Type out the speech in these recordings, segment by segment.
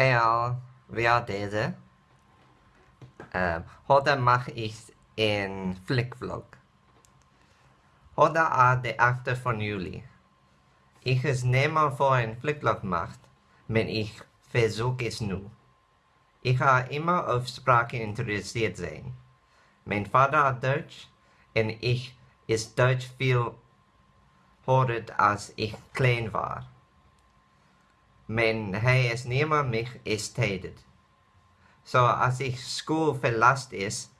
Hey är det? Uh, heute mache ich en flickvlog. Heute är det 8 von Juli. Ich es nimmer vor en flickvlog macht, men ich versuch es nu. Ich har immer auf Sprache interessiert sein. Mein Vater hat Deutsch und ich ist Deutsch viel horet als ich klein war. Men hij nimmer mich ist tätet. So als ich School verlasst ist,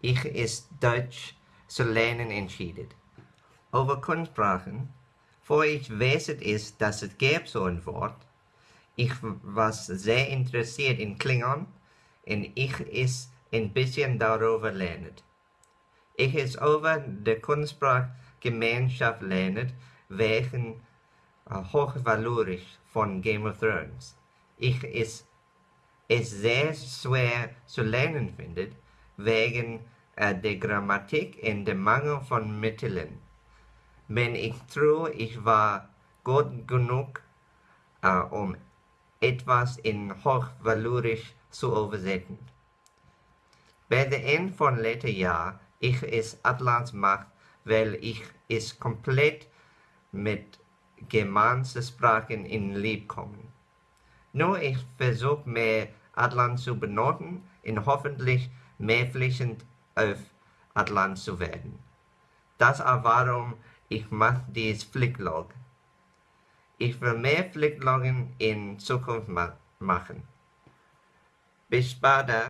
ich ist Deutsch zu lernen entschieden. Over Kunstsprachen, vor ich wisset ist, dass es gäbe so ein Wort, ich was sehr interessiert in Klingon und ich ist ein bisschen darüber lernen. Ich ist over der Kunstsprachgemeinschaft lernen, wegen hochvalorisch von Game of Thrones. Ich ist es sehr schwer zu lernen findet, wegen uh, der Grammatik und dem Mangel von Mitteln. Wenn ich true, ich war gut genug, uh, um etwas in hochvalorisch zu übersetzen. Bei der Ende von letztem Jahr, ich es Atlas macht, weil ich es komplett mit germanischen Sprachen in Lieb kommen. Nur ich versuche mehr Atlant zu benutzen und hoffentlich mehr fließend auf Atlant zu werden. Das ist warum ich mache dieses Flicklog. Ich will mehr Flickloggen in Zukunft ma machen. Bis später.